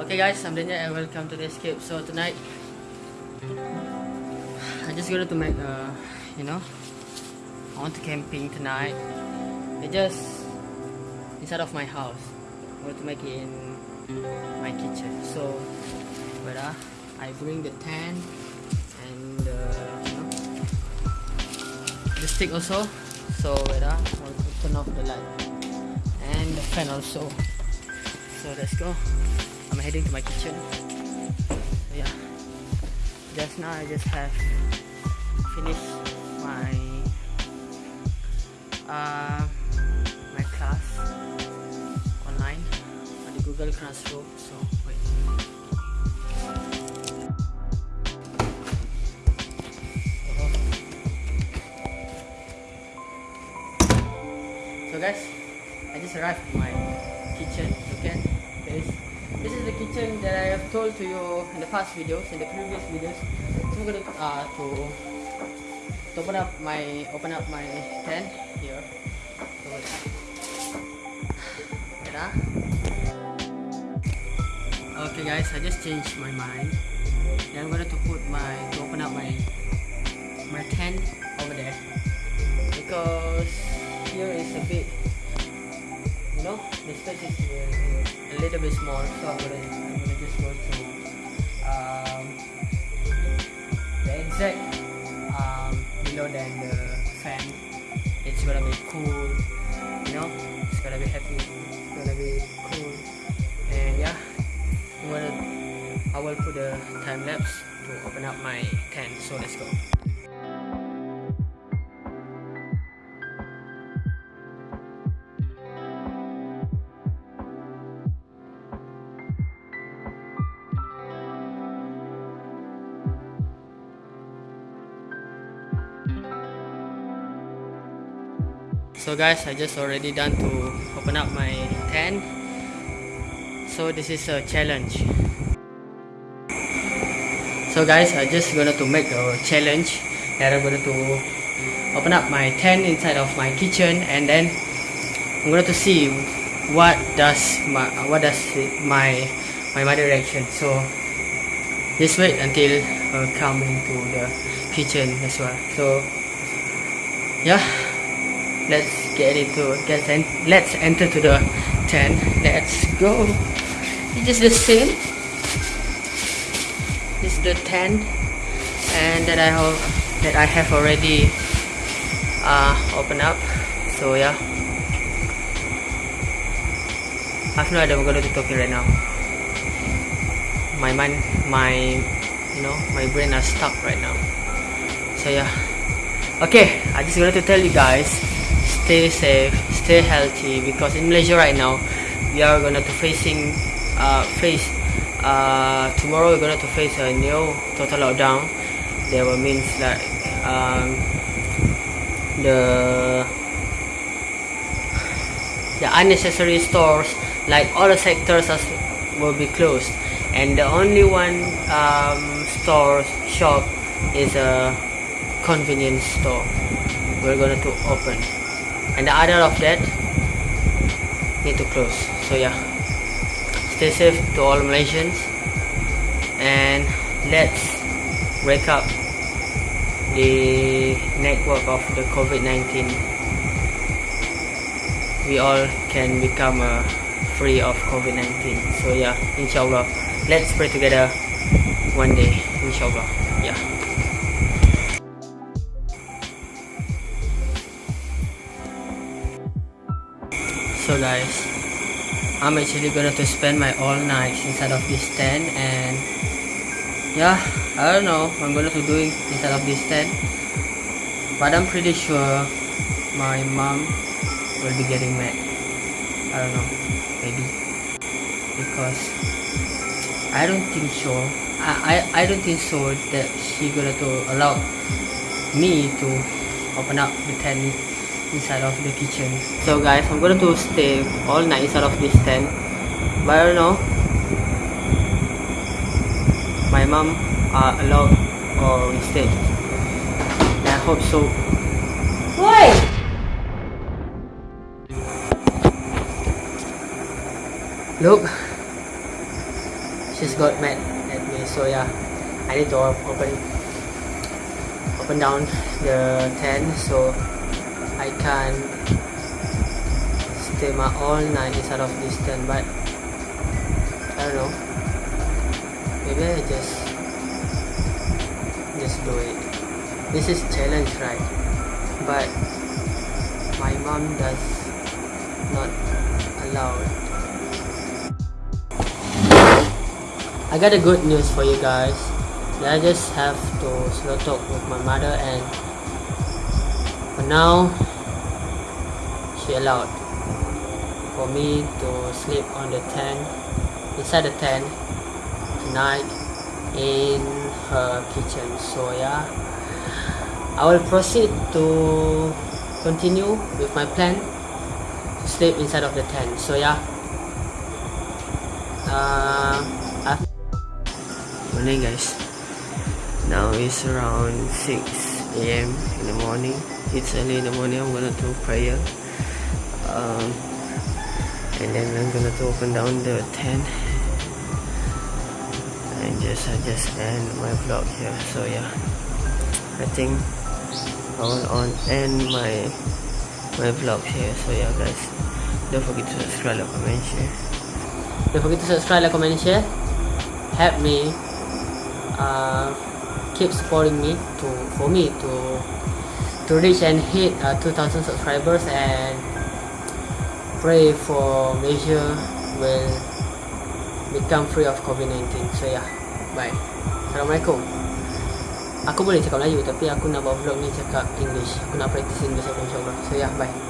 Okay guys, I'm Daniel and welcome to the escape. So tonight, I just going to make a, you know, I want to camping tonight. It just inside of my house. I want to make it in my kitchen. So, but uh, I bring the tent and uh, the stick also. So, but uh, I want to turn off the light and the fan also. So let's go. I'm heading to my kitchen. So yeah, just now I just have finished my uh, my class online on the Google Classroom. So wait. So guys, I just arrived at my kitchen. Okay, this this is the kitchen that I have told to you in the past videos, in the previous videos. So I'm gonna uh, to, to open up my open up my tent here. Okay guys, I just changed my mind. Then I'm gonna to put my to open up my my tent over there because here is a bit you know space is uh, a little bit small so I'm gonna, I'm gonna just go to um, the exact um, below than the fan. It's gonna be cool you know it's gonna be happy it's gonna be cool. And yeah I'm gonna I will put the time lapse to open up my tent so let's go So guys, I just already done to open up my tent. So this is a challenge. So guys, I just gonna to make a challenge that I'm gonna to open up my tent inside of my kitchen and then I'm gonna to see what does my what does my my mother reaction. So just wait until uh, come into the kitchen as well. So yeah let's get into get en let's enter to the tent. Let's go. It's just the same? This is the tent and that I have that I have already uh, opened up. So yeah. I have no idea I'm going to be talking right now. My mind my you know my brain are stuck right now. So yeah. Okay I just wanted to tell you guys stay safe stay healthy because in Malaysia right now we are gonna to facing uh, face uh, tomorrow we're gonna to face a new total lockdown. That will means like um, the the unnecessary stores like all the sectors as will be closed. And the only one um, store shop is a convenience store. We're gonna to open and the other of that need to close. So yeah. Stay safe to all Malaysians. And let's break up the network of the COVID-19 we all can become uh, free of COVID-19 so yeah inshallah. Let's pray together one day inshallah. Yeah so guys I'm actually gonna to spend my all night inside of this tent and yeah I don't know I'm gonna to doing inside of this tent. But I'm pretty sure my mom will be getting mad. I don't know maybe. Because I don't think so. I, I, I don't think so that she gonna to allow me to open up the tent inside of the kitchen. So guys i'm going to stay all night inside of this tent. But i don't know. My mom are allowed or instead i hope so. Woi, look. She's got mad at me so yeah. I need to open open down the tent so I can stay my all night inside of this tent but I don't know. Maybe I just just do it. This is challenge right? But my mom does not allow it. I got a good news for you guys. I just have to slow talk with my mother and for now she allowed for me to sleep on the tent inside the tent tonight in her kitchen. So yeah. I will proceed to continue with my plan to sleep inside of the tent. So yeah. Uh, morning guys. Now it's around 6 a.m in the morning. It's early in the morning. I'm gonna do prayer um, and then i'm gonna to open down the tent and just i just end my vlog here. So yeah. I think i will on end my my vlog here. So yeah guys. Don't forget to subscribe like comment share. Don't forget to subscribe like comment share. Help me uh, keep supporting me to for me to to reach and hit uh, 2000 subscribers and pray for Malaysia will become free of COVID-19 so yeah. Bye. Assalamualaikum. Aku boleh cakap Melayu tapi aku nak buat vlog ni cakap English. Aku nak practice English aku insyaAllah. So yeah bye